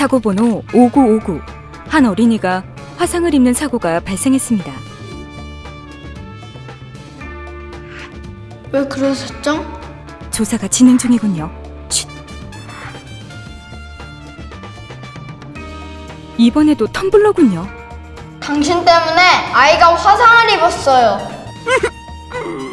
사고 번호 5959. 한 어린이가 화상을 입는 사고가 발생했습니다. 왜 그러셨죠? 조사가 진행 중이군요. 쉿. 이번에도 텀블러군요. 당신 때문에 아이가 화상을 입었어요.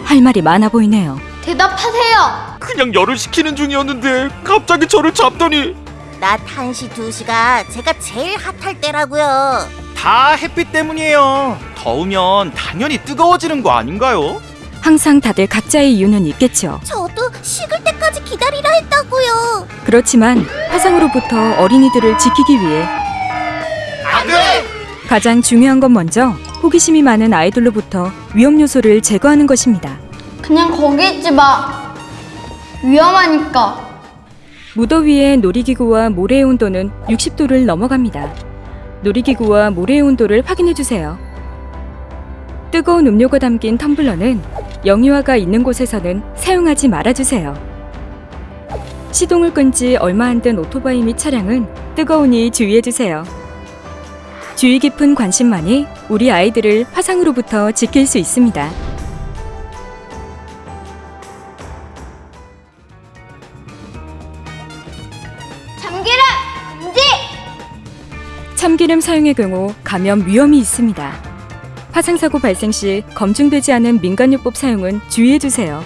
할 말이 많아 보이네요. 대답하세요. 그냥 열을 식히는 중이었는데 갑자기 저를 잡더니 낮 1시 2시가 제가 제일 핫할 때라고요. 다 햇빛 때문이에요. 더우면 당연히 뜨거워지는 거 아닌가요? 항상 다들 각자의 이유는 있겠죠. 저도 식을 때까지 기다리라 했다고요. 그렇지만 화상으로부터 어린이들을 지키기 위해 가장 중요한 건 먼저 호기심이 많은 아이들로부터 위험 요소를 제거하는 것입니다. 그냥 거기 있지 마. 위험하니까. 무더위에 놀이기구와 모래의 온도는 60도를 넘어갑니다. 놀이기구와 모래의 온도를 확인해 주세요. 뜨거운 음료가 담긴 텀블러는 영유아가 있는 곳에서는 사용하지 말아 주세요. 시동을 끈 지 얼마 안 된 오토바이 및 차량은 뜨거우니 주의해 주세요. 주의 깊은 관심만이 우리 아이들을 화상으로부터 지킬 수 있습니다. 참기름 사용의 경우 감염 위험이 있습니다. 화상사고 발생 시 검증되지 않은 민간요법 사용은 주의해 주세요.